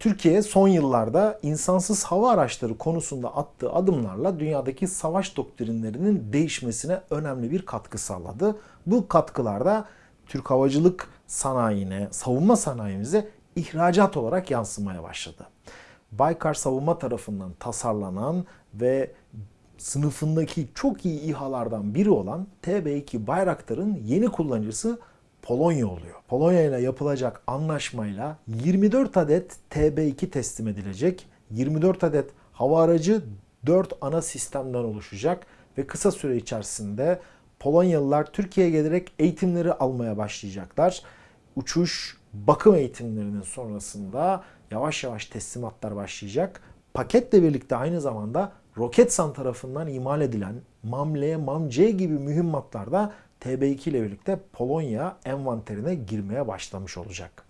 Türkiye son yıllarda insansız hava araçları konusunda attığı adımlarla dünyadaki savaş doktrinlerinin değişmesine önemli bir katkı sağladı. Bu katkılarda Türk havacılık sanayine, savunma sanayimize ihracat olarak yansımaya başladı. Baykar Savunma tarafından tasarlanan ve sınıfındaki çok iyi İHA'lardan biri olan TB2 Bayraktar'ın yeni kullanıcısı Polonya oluyor. Polonya ile yapılacak anlaşmayla 24 adet TB2 teslim edilecek. 24 adet hava aracı 4 ana sistemden oluşacak ve kısa süre içerisinde Polonyalılar Türkiye'ye gelerek eğitimleri almaya başlayacaklar. Uçuş, bakım eğitimlerinin sonrasında yavaş yavaş teslimatlar başlayacak. Paketle birlikte aynı zamanda Roketsan tarafından imal edilen MAM-L, MAM-C gibi mühimmatlar da TB2 ile birlikte Polonya envanterine girmeye başlamış olacak.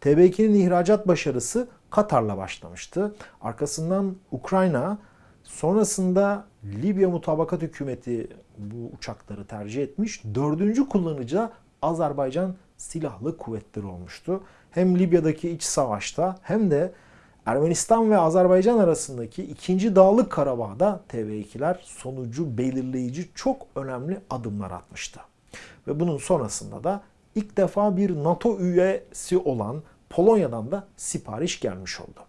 TB2'nin ihracat başarısı Katar'la başlamıştı. Arkasından Ukrayna, sonrasında Libya mutabakat hükümeti bu uçakları tercih etmiş. Dördüncü kullanıcı Azerbaycan Silahlı Kuvvetleri olmuştu. Hem Libya'daki iç savaşta hem de Ermenistan ve Azerbaycan arasındaki ikinci Dağlık Karabağ'da TB2'ler sonucu belirleyici çok önemli adımlar atmıştı. Ve bunun sonrasında da ilk defa bir NATO üyesi olan Polonya'dan da sipariş gelmiş oldu.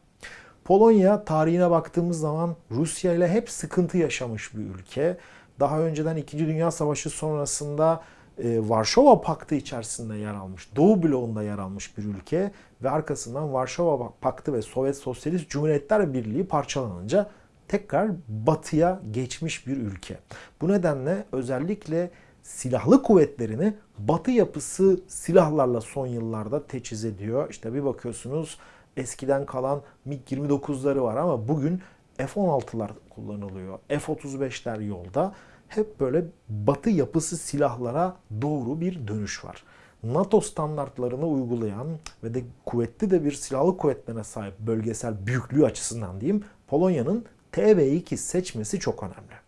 Polonya tarihine baktığımız zaman Rusya ile hep sıkıntı yaşamış bir ülke. Daha önceden 2. Dünya Savaşı sonrasında e, Varşova Paktı içerisinde yer almış, Doğu bloğunda yer almış bir ülke ve arkasından Varşova Paktı ve Sovyet Sosyalist Cumhuriyetler Birliği parçalanınca tekrar batıya geçmiş bir ülke. Bu nedenle özellikle silahlı kuvvetlerini batı yapısı silahlarla son yıllarda teçhiz ediyor. İşte bir bakıyorsunuz eskiden kalan MiG-29'ları var ama bugün F-16'lar kullanılıyor. F-35'ler yolda. Hep böyle batı yapısı silahlara doğru bir dönüş var. NATO standartlarını uygulayan ve de kuvvetli de bir silahlı kuvvetlerine sahip bölgesel büyüklüğü açısından diyeyim Polonya'nın TB2 seçmesi çok önemli.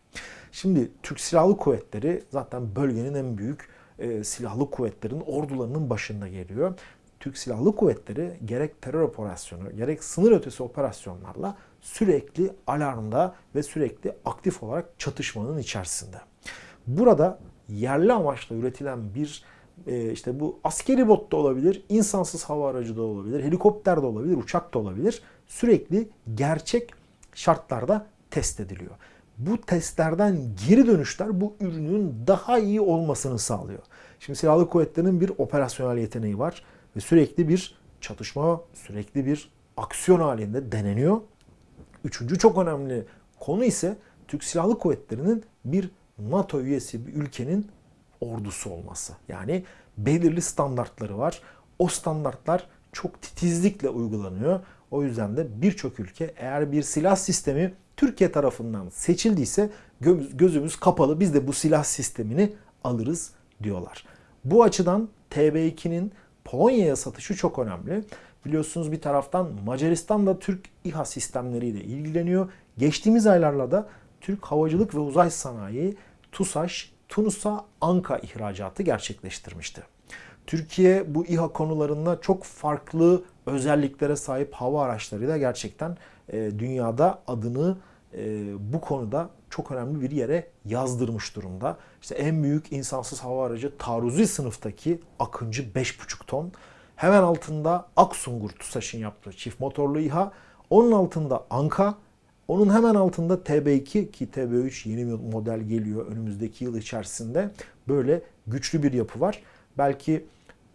Şimdi Türk Silahlı Kuvvetleri zaten bölgenin en büyük e, silahlı kuvvetlerin ordularının başında geliyor. Türk Silahlı Kuvvetleri gerek terör operasyonu gerek sınır ötesi operasyonlarla sürekli alarmda ve sürekli aktif olarak çatışmanın içerisinde. Burada yerli amaçla üretilen bir e, işte bu askeri bot da olabilir, insansız hava aracı da olabilir, helikopter de olabilir, uçak da olabilir. Sürekli gerçek şartlarda test ediliyor. Bu testlerden geri dönüşler bu ürünün daha iyi olmasını sağlıyor. Şimdi silahlı kuvvetlerin bir operasyonel yeteneği var ve sürekli bir çatışma, sürekli bir aksiyon halinde deneniyor. Üçüncü çok önemli konu ise Türk Silahlı Kuvvetleri'nin bir NATO üyesi bir ülkenin ordusu olması. Yani belirli standartları var. O standartlar çok titizlikle uygulanıyor. O yüzden de birçok ülke eğer bir silah sistemi Türkiye tarafından seçildiyse gözümüz kapalı biz de bu silah sistemini alırız diyorlar. Bu açıdan TB2'nin Polonya'ya satışı çok önemli. Biliyorsunuz bir taraftan Macaristan da Türk İHA sistemleriyle ilgileniyor. Geçtiğimiz aylarda da Türk Havacılık ve Uzay Sanayi TUSAŞ Tunus'a Anka ihracatı gerçekleştirmişti. Türkiye bu İHA konularında çok farklı özelliklere sahip hava araçlarıyla gerçekten e, dünyada adını e, bu konuda çok önemli bir yere yazdırmış durumda. İşte en büyük insansız hava aracı taarruzi sınıftaki Akıncı 5,5 ton. Hemen altında Aksungur TUSAŞ'ın yaptığı çift motorlu İHA. Onun altında Anka. Onun hemen altında TB2 ki TB3 yeni model geliyor önümüzdeki yıl içerisinde. Böyle güçlü bir yapı var. Belki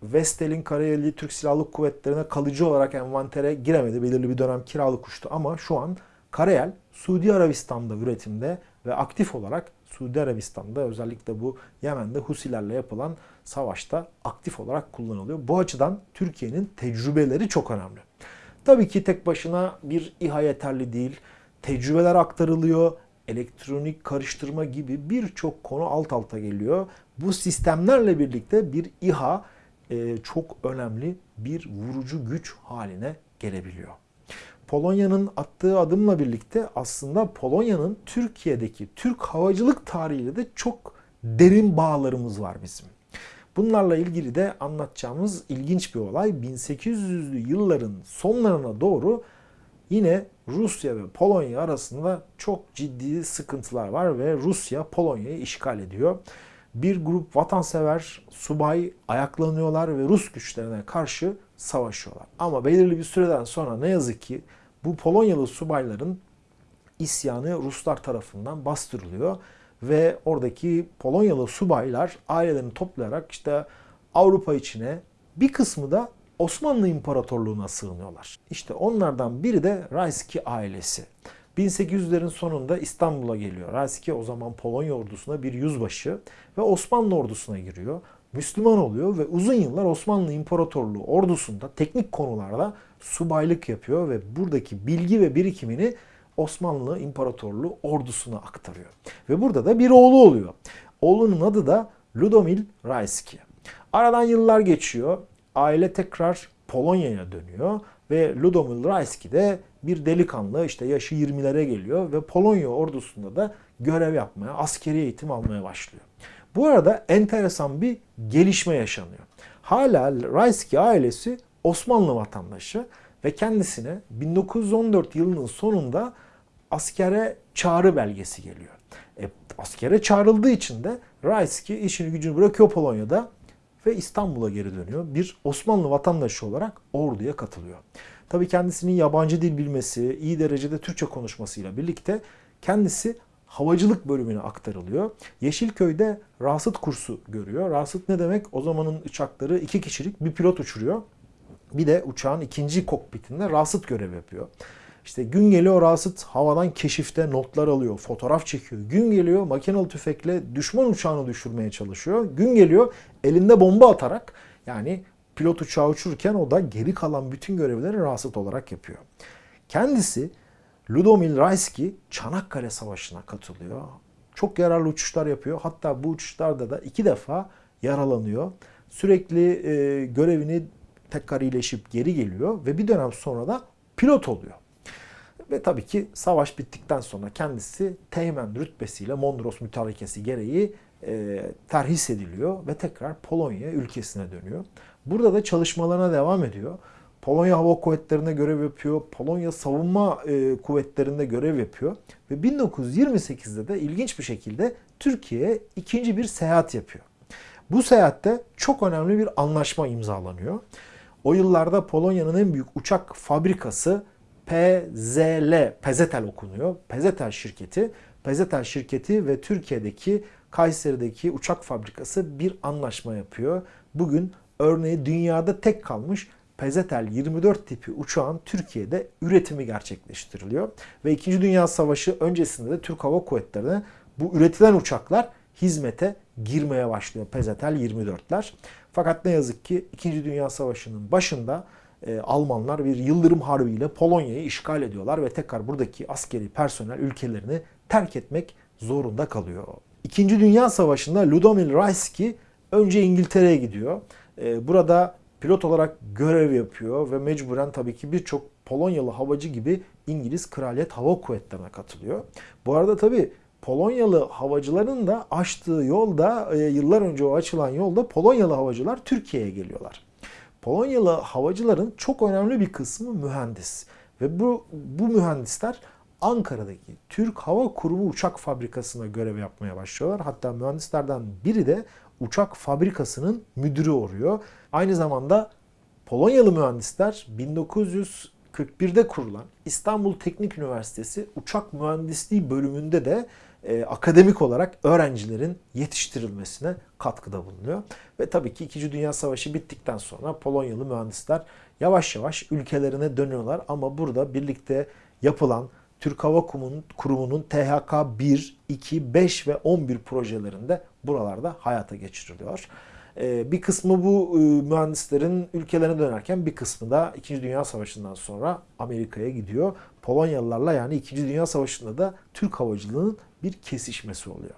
Vestel'in Karayeli Türk Silahlı Kuvvetleri'ne kalıcı olarak envantere giremedi. Belirli bir dönem kiralık uçtu ama şu an Karayel Suudi Arabistan'da üretimde ve aktif olarak Suudi Arabistan'da özellikle bu Yemen'de Husilerle yapılan savaşta aktif olarak kullanılıyor. Bu açıdan Türkiye'nin tecrübeleri çok önemli. Tabii ki tek başına bir İHA yeterli değil. Tecrübeler aktarılıyor. Elektronik karıştırma gibi birçok konu alt alta geliyor. Bu sistemlerle birlikte bir İHA e, çok önemli bir vurucu güç haline gelebiliyor. Polonya'nın attığı adımla birlikte aslında Polonya'nın Türkiye'deki Türk havacılık tarihiyle de çok derin bağlarımız var bizim. Bunlarla ilgili de anlatacağımız ilginç bir olay 1800'lü yılların sonlarına doğru yine Rusya ve Polonya arasında çok ciddi sıkıntılar var ve Rusya Polonya'yı işgal ediyor. Bir grup vatansever subay ayaklanıyorlar ve Rus güçlerine karşı savaşıyorlar. Ama belirli bir süreden sonra ne yazık ki bu Polonyalı subayların isyanı Ruslar tarafından bastırılıyor ve oradaki Polonyalı subaylar ailelerini toplayarak işte Avrupa içine bir kısmı da Osmanlı İmparatorluğu'na sığınıyorlar. İşte onlardan biri de Rayski ailesi. 1800'lerin sonunda İstanbul'a geliyor. Rayski o zaman Polonya ordusuna bir yüzbaşı ve Osmanlı ordusuna giriyor. Müslüman oluyor ve uzun yıllar Osmanlı İmparatorluğu ordusunda teknik konularda subaylık yapıyor ve buradaki bilgi ve birikimini Osmanlı İmparatorluğu ordusuna aktarıyor. Ve burada da bir oğlu oluyor. Oğlunun adı da Ludomil Rayski. Aradan yıllar geçiyor. Aile tekrar Polonya'ya dönüyor ve Ludomil Rayski de bir delikanlı işte yaşı 20'lere geliyor ve Polonya ordusunda da görev yapmaya, askeri eğitim almaya başlıyor. Bu arada enteresan bir gelişme yaşanıyor. Hala Rayski ailesi Osmanlı vatandaşı ve kendisine 1914 yılının sonunda askere çağrı belgesi geliyor. E, askere çağrıldığı için de Rayski işini gücünü bırakıyor Polonya'da ve İstanbul'a geri dönüyor. Bir Osmanlı vatandaşı olarak orduya katılıyor. Tabii kendisinin yabancı dil bilmesi, iyi derecede Türkçe konuşmasıyla birlikte kendisi havacılık bölümüne aktarılıyor. Yeşilköy'de rasıt kursu görüyor. Rasıt ne demek? O zamanın uçakları iki kişilik bir pilot uçuruyor. Bir de uçağın ikinci kokpitinde rasıt görev yapıyor. İşte gün geliyor Rasıt havadan keşifte notlar alıyor, fotoğraf çekiyor. Gün geliyor makinalı tüfekle düşman uçağını düşürmeye çalışıyor. Gün geliyor elinde bomba atarak yani pilot uçağı uçururken o da geri kalan bütün görevleri Rasıt olarak yapıyor. Kendisi Ludomil Rayski Çanakkale Savaşı'na katılıyor. Çok yararlı uçuşlar yapıyor. Hatta bu uçuşlarda da iki defa yaralanıyor. Sürekli e, görevini tekrar iyileşip geri geliyor ve bir dönem sonra da pilot oluyor. Ve tabii ki savaş bittikten sonra kendisi Teğmen rütbesiyle Mondros mütarekesi gereği e, terhis ediliyor ve tekrar Polonya ülkesine dönüyor. Burada da çalışmalarına devam ediyor. Polonya Hava Kuvvetleri'nde görev yapıyor. Polonya Savunma e, Kuvvetleri'nde görev yapıyor. Ve 1928'de de ilginç bir şekilde Türkiye'ye ikinci bir seyahat yapıyor. Bu seyahatte çok önemli bir anlaşma imzalanıyor. O yıllarda Polonya'nın en büyük uçak fabrikası PZL, Pezetel okunuyor. Pezetel şirketi, Pezetel şirketi ve Türkiye'deki Kayseri'deki uçak fabrikası bir anlaşma yapıyor. Bugün örneği dünyada tek kalmış Pezetel 24 tipi uçağın Türkiye'de üretimi gerçekleştiriliyor. Ve 2. Dünya Savaşı öncesinde de Türk Hava Kuvvetleri'ne bu üretilen uçaklar hizmete girmeye başlıyor Pezetel 24'ler. Fakat ne yazık ki 2. Dünya Savaşı'nın başında e, Almanlar bir yıldırım harbiyle Polonya'yı işgal ediyorlar ve tekrar buradaki askeri personel ülkelerini terk etmek zorunda kalıyor. İkinci Dünya Savaşı'nda Ludomil Rayski önce İngiltere'ye gidiyor. E, burada pilot olarak görev yapıyor ve mecburen tabii ki birçok Polonyalı havacı gibi İngiliz Kraliyet Hava Kuvvetleri'ne katılıyor. Bu arada tabii Polonyalı havacıların da açtığı yolda, e, yıllar önce o açılan yolda Polonyalı havacılar Türkiye'ye geliyorlar. Polonyalı havacıların çok önemli bir kısmı mühendis. Ve bu, bu mühendisler Ankara'daki Türk Hava Kurumu uçak fabrikasına görev yapmaya başlıyorlar. Hatta mühendislerden biri de uçak fabrikasının müdürü oluyor. Aynı zamanda Polonyalı mühendisler 1941'de kurulan İstanbul Teknik Üniversitesi Uçak Mühendisliği bölümünde de e, akademik olarak öğrencilerin yetiştirilmesine katkıda bulunuyor. Ve tabii ki 2. Dünya Savaşı bittikten sonra Polonyalı mühendisler yavaş yavaş ülkelerine dönüyorlar ama burada birlikte yapılan Türk Hava Kurumu'nun THK 1, 2, 5 ve 11 projelerinde buralarda hayata geçiriliyor. Ee, bir kısmı bu e, mühendislerin ülkelerine dönerken bir kısmı da 2. Dünya Savaşı'ndan sonra Amerika'ya gidiyor. Polonyalılarla yani 2. Dünya Savaşı'nda da Türk havacılığının bir kesişmesi oluyor.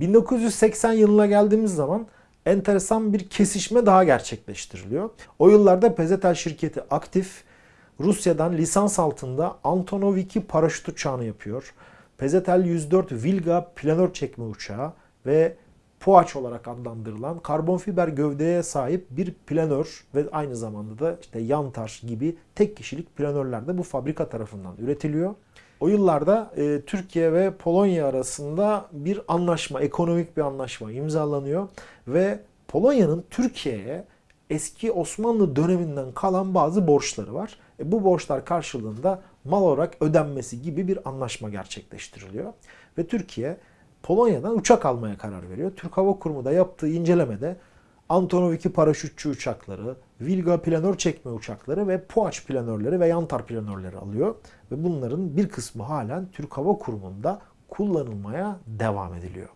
1980 yılına geldiğimiz zaman enteresan bir kesişme daha gerçekleştiriliyor. O yıllarda Pezetel şirketi aktif Rusya'dan lisans altında Antonov 2 paraşüt uçağını yapıyor. Pezetel 104 Vilga planör çekme uçağı ve Puaç olarak adlandırılan karbon fiber gövdeye sahip bir planör ve aynı zamanda da işte yantar gibi tek kişilik planörler de bu fabrika tarafından üretiliyor. O yıllarda e, Türkiye ve Polonya arasında bir anlaşma, ekonomik bir anlaşma imzalanıyor ve Polonya'nın Türkiye'ye eski Osmanlı döneminden kalan bazı borçları var. E, bu borçlar karşılığında mal olarak ödenmesi gibi bir anlaşma gerçekleştiriliyor. Ve Türkiye Polonya'dan uçak almaya karar veriyor. Türk Hava Kurumu da yaptığı incelemede Antonov 2 paraşütçü uçakları, Vilga planör çekme uçakları ve Puaç planörleri ve Yantar planörleri alıyor. Ve bunların bir kısmı halen Türk Hava Kurumu'nda kullanılmaya devam ediliyor.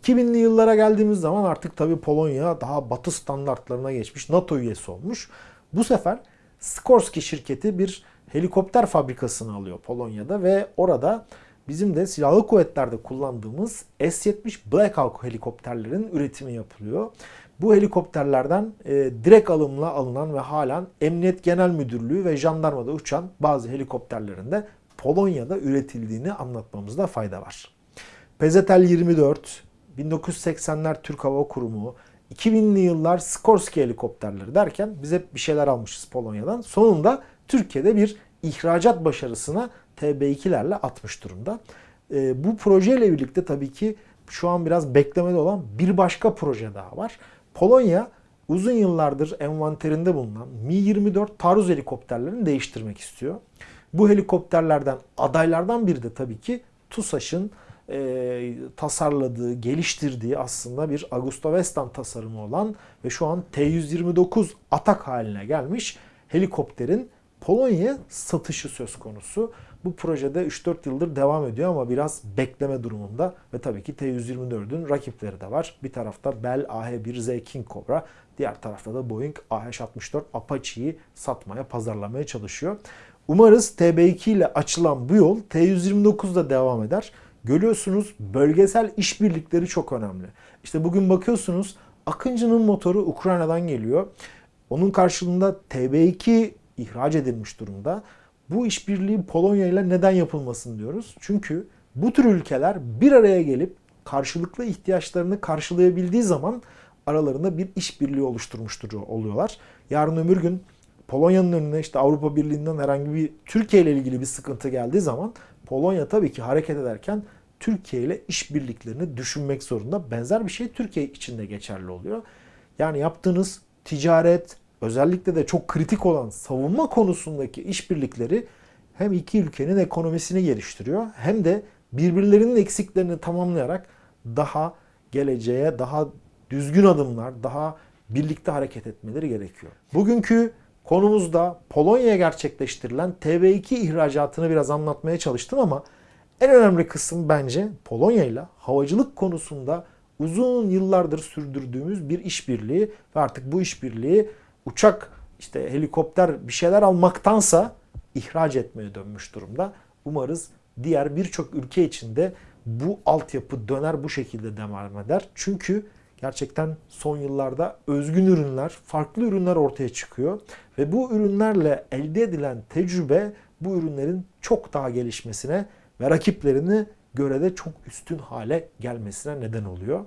2000'li yıllara geldiğimiz zaman artık tabii Polonya daha batı standartlarına geçmiş, NATO üyesi olmuş. Bu sefer Skorsky şirketi bir helikopter fabrikasını alıyor Polonya'da ve orada bizim de silahlı kuvvetlerde kullandığımız S-70 Black Hawk helikopterlerin üretimi yapılıyor. Bu helikopterlerden e, direkt alımla alınan ve halen Emniyet Genel Müdürlüğü ve jandarmada uçan bazı helikopterlerin de Polonya'da üretildiğini anlatmamızda fayda var. Pezetel 24, 1980'ler Türk Hava Kurumu, 2000'li yıllar Skorsky helikopterleri derken biz hep bir şeyler almışız Polonya'dan. Sonunda Türkiye'de bir ihracat başarısına TB2'lerle atmış durumda. E, bu projeyle birlikte tabii ki şu an biraz beklemede olan bir başka proje daha var. Polonya uzun yıllardır envanterinde bulunan Mi-24 taarruz helikopterlerini değiştirmek istiyor. Bu helikopterlerden adaylardan biri de tabii ki TUSAŞ'ın e, tasarladığı, geliştirdiği aslında bir Augusta Westland tasarımı olan ve şu an T-129 atak haline gelmiş helikopterin Polonya'ya satışı söz konusu. Bu projede 3-4 yıldır devam ediyor ama biraz bekleme durumunda ve tabii ki T-124'ün rakipleri de var. Bir tarafta Bell AH-1Z King Cobra, diğer tarafta da Boeing AH-64 Apache'yi satmaya, pazarlamaya çalışıyor. Umarız TB2 ile açılan bu yol T-129'da devam eder. Görüyorsunuz bölgesel işbirlikleri çok önemli. İşte bugün bakıyorsunuz Akıncı'nın motoru Ukrayna'dan geliyor. Onun karşılığında TB2 ihraç edilmiş durumda. Bu işbirliği Polonya ile neden yapılmasın diyoruz. Çünkü bu tür ülkeler bir araya gelip karşılıklı ihtiyaçlarını karşılayabildiği zaman aralarında bir işbirliği oluşturmuş oluyorlar. Yarın öbür gün Polonya'nın önüne işte Avrupa Birliği'nden herhangi bir Türkiye ile ilgili bir sıkıntı geldiği zaman Polonya tabii ki hareket ederken Türkiye ile işbirliklerini düşünmek zorunda. Benzer bir şey Türkiye için de geçerli oluyor. Yani yaptığınız ticaret, özellikle de çok kritik olan savunma konusundaki işbirlikleri hem iki ülkenin ekonomisini geliştiriyor hem de birbirlerinin eksiklerini tamamlayarak daha geleceğe daha düzgün adımlar, daha birlikte hareket etmeleri gerekiyor. Bugünkü konumuzda Polonya'ya gerçekleştirilen TB2 ihracatını biraz anlatmaya çalıştım ama en önemli kısım bence Polonya ile havacılık konusunda uzun yıllardır sürdürdüğümüz bir işbirliği ve artık bu işbirliği uçak, işte helikopter bir şeyler almaktansa ihraç etmeye dönmüş durumda. Umarız diğer birçok ülke içinde bu altyapı döner bu şekilde devam eder. Çünkü gerçekten son yıllarda özgün ürünler, farklı ürünler ortaya çıkıyor. Ve bu ürünlerle elde edilen tecrübe bu ürünlerin çok daha gelişmesine ve rakiplerini göre de çok üstün hale gelmesine neden oluyor.